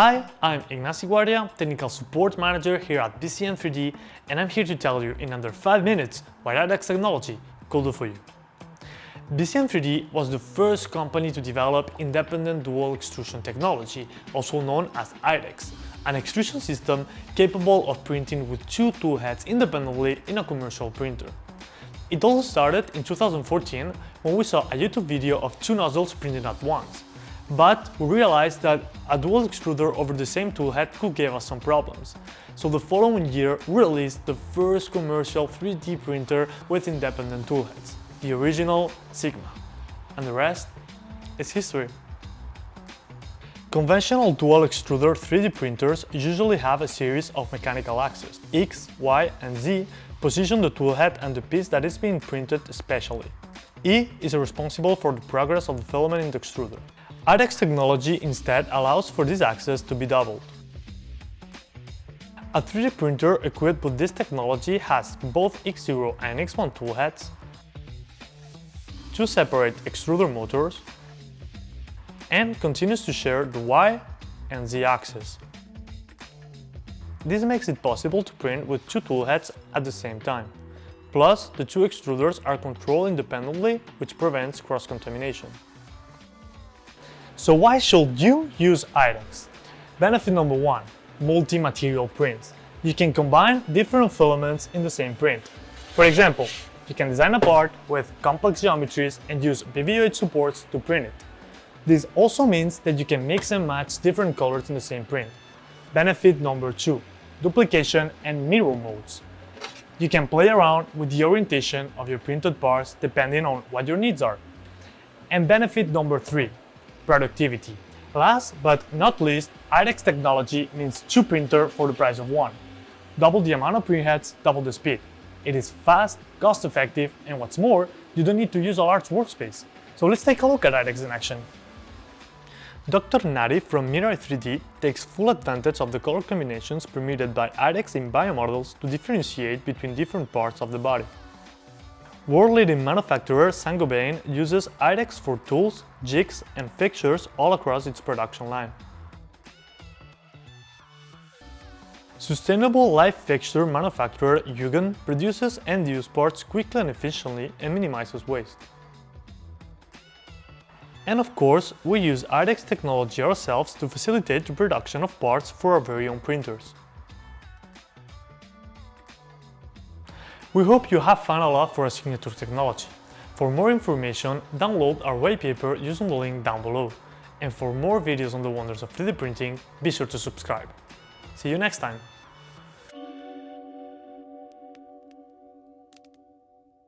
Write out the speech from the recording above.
Hi, I'm Ignacio Guardia, Technical Support Manager here at BCN3D and I'm here to tell you in under 5 minutes what IDEX technology could do for you. BCN3D was the first company to develop independent dual extrusion technology, also known as IDEX, an extrusion system capable of printing with two tool heads independently in a commercial printer. It all started in 2014 when we saw a YouTube video of two nozzles printing at once. But we realized that a dual extruder over the same tool head could give us some problems. So the following year we released the first commercial 3D printer with independent tool heads, the original Sigma. And the rest is history. Conventional dual extruder 3D printers usually have a series of mechanical axes, X, Y and Z, position the tool head and the piece that is being printed especially. E is responsible for the progress of the filament in the extruder. IDEX technology instead allows for this access to be doubled. A 3D printer equipped with this technology has both X0 and X1 toolheads, two separate extruder motors, and continues to share the Y and Z axis. This makes it possible to print with two toolheads at the same time. Plus, the two extruders are controlled independently, which prevents cross-contamination. So why should you use IDEX? Benefit number one, multi-material prints. You can combine different filaments in the same print. For example, you can design a part with complex geometries and use BVOH supports to print it. This also means that you can mix and match different colors in the same print. Benefit number two, duplication and mirror modes. You can play around with the orientation of your printed parts depending on what your needs are. And benefit number three, productivity. Last but not least, IDEX technology means two printer for the price of one. Double the amount of printheads, double the speed. It is fast, cost-effective, and what's more, you don't need to use a large workspace. So let's take a look at IDEX in action. Dr. Nari from Mirai 3D takes full advantage of the color combinations permitted by IDEX in biomodels to differentiate between different parts of the body. World-leading manufacturer Saint-Gobain uses IDEX for tools, jigs and fixtures all across its production line. Sustainable light fixture manufacturer Hugin produces end-use parts quickly and efficiently and minimizes waste. And of course, we use IDEX technology ourselves to facilitate the production of parts for our very own printers. We hope you have found a lot for signature technology. For more information, download our white paper using the link down below. And for more videos on the wonders of 3D printing, be sure to subscribe. See you next time!